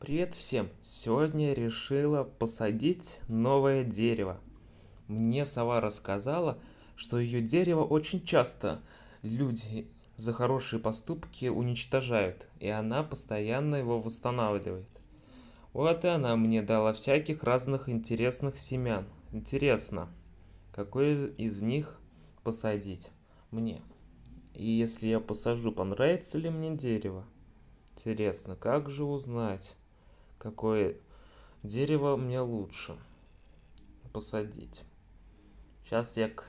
Привет всем! Сегодня решила посадить новое дерево. Мне сова рассказала, что ее дерево очень часто люди за хорошие поступки уничтожают, и она постоянно его восстанавливает. Вот и она мне дала всяких разных интересных семян. Интересно, какой из них посадить мне? И если я посажу, понравится ли мне дерево? Интересно, как же узнать, какое дерево мне лучше посадить? Сейчас я к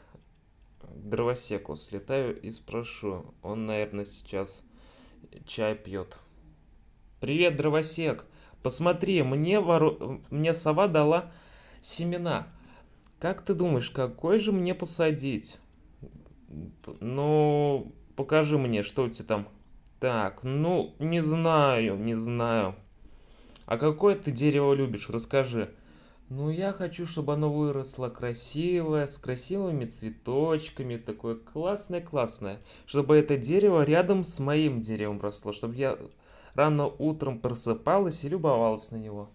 дровосеку слетаю и спрошу. Он, наверное, сейчас чай пьет. Привет, дровосек! Посмотри, мне, вору... мне сова дала семена. Как ты думаешь, какой же мне посадить? Ну, покажи мне, что у тебя там. Так, ну, не знаю, не знаю. А какое ты дерево любишь? Расскажи. Ну, я хочу, чтобы оно выросло красивое, с красивыми цветочками, такое классное-классное. Чтобы это дерево рядом с моим деревом росло, чтобы я рано утром просыпалась и любовалась на него.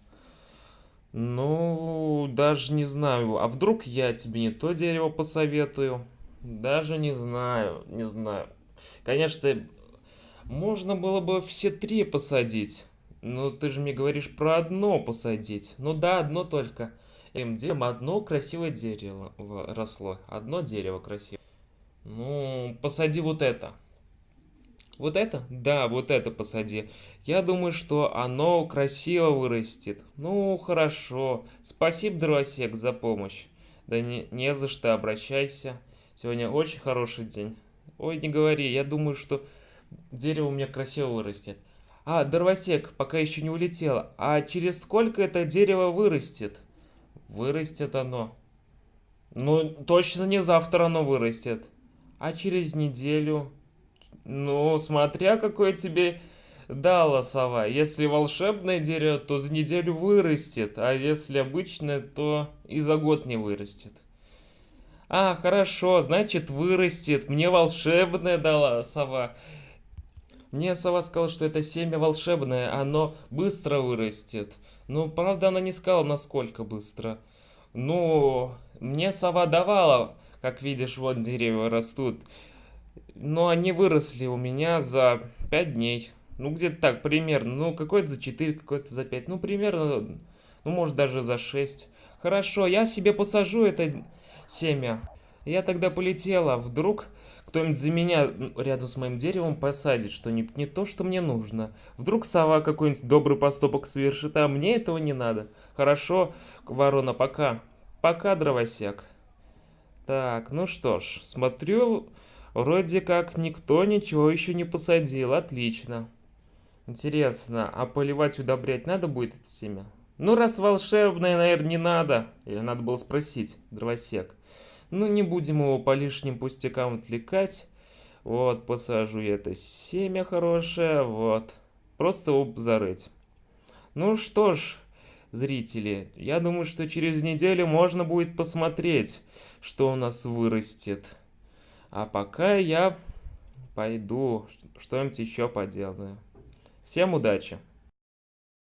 Ну, даже не знаю. А вдруг я тебе не то дерево посоветую? Даже не знаю, не знаю. Конечно, можно было бы все три посадить. Но ты же мне говоришь про одно посадить. Ну да, одно только. МДМ одно красивое дерево росло. Одно дерево красивое. Ну, посади вот это. Вот это? Да, вот это посади. Я думаю, что оно красиво вырастет. Ну, хорошо. Спасибо, дровосек, за помощь. Да не, не за что, обращайся. Сегодня очень хороший день. Ой, не говори, я думаю, что дерево у меня красиво вырастет. А, дровосек, пока еще не улетело. А через сколько это дерево вырастет? Вырастет оно. Ну, точно не завтра оно вырастет. А через неделю? Ну, смотря какое тебе дала сова. Если волшебное дерево, то за неделю вырастет. А если обычное, то и за год не вырастет. А, хорошо, значит вырастет. Мне волшебное дала сова. Мне сова сказала, что это семя волшебное, оно быстро вырастет. Ну, правда, она не сказала, насколько быстро. Ну, мне сова давала, как видишь, вот деревья растут. Но они выросли у меня за 5 дней. Ну, где-то так, примерно. Ну, какой-то за 4, какой-то за 5. Ну, примерно, ну, может, даже за 6. Хорошо, я себе посажу это семя. Я тогда полетела. Вдруг кто-нибудь за меня рядом с моим деревом посадит что-нибудь не то, что мне нужно. Вдруг сова какой-нибудь добрый поступок совершит, а мне этого не надо. Хорошо, ворона, пока. Пока, дровосек. Так, ну что ж, смотрю, вроде как никто ничего еще не посадил. Отлично. Интересно, а поливать, удобрять надо будет это семя? Ну, раз волшебное, наверное, не надо. Или надо было спросить, дровосек. Ну, не будем его по лишним пустякам отвлекать. Вот, посажу я это семя хорошее, вот. Просто его зарыть. Ну что ж, зрители, я думаю, что через неделю можно будет посмотреть, что у нас вырастет. А пока я пойду что-нибудь еще поделаю. Всем удачи!